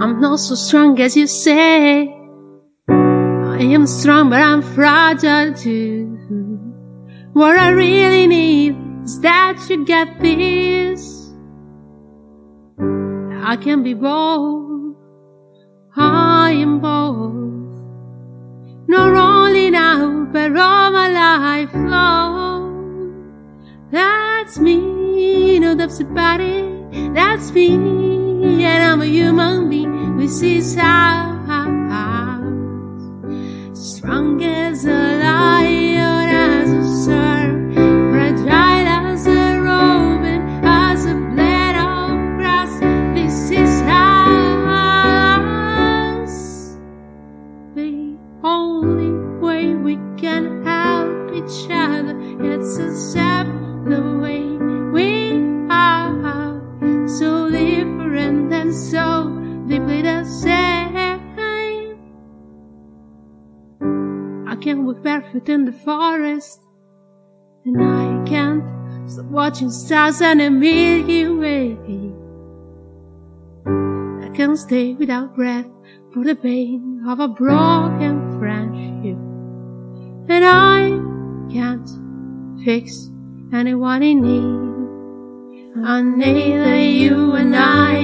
I'm not so strong as you say. I am strong, but I'm fragile too. What I really need is that you get this. I can be bold. I am bold. Not only now, but all my life long. That's me, no that's about it. That's me, and I'm a human being with his house. Strong as a lion, as a serve, fragile as a robin, as a blade of grass. This is us. The only way we can help each other. It's to accept the way so deeply the same. I can't walk barefoot in the forest, and I can't stop watching stars and the Milky Way. I can't stay without breath for the pain of a broken friendship. And I can't fix anyone in need. And neither you and I,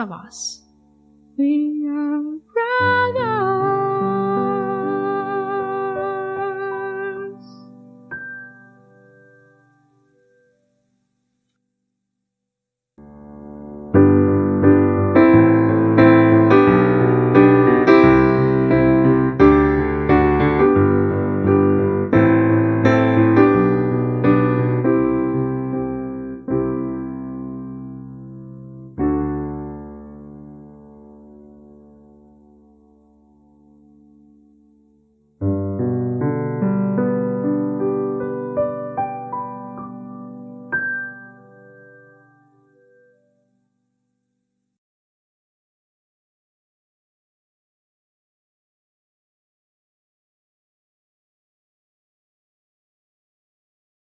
of us. We.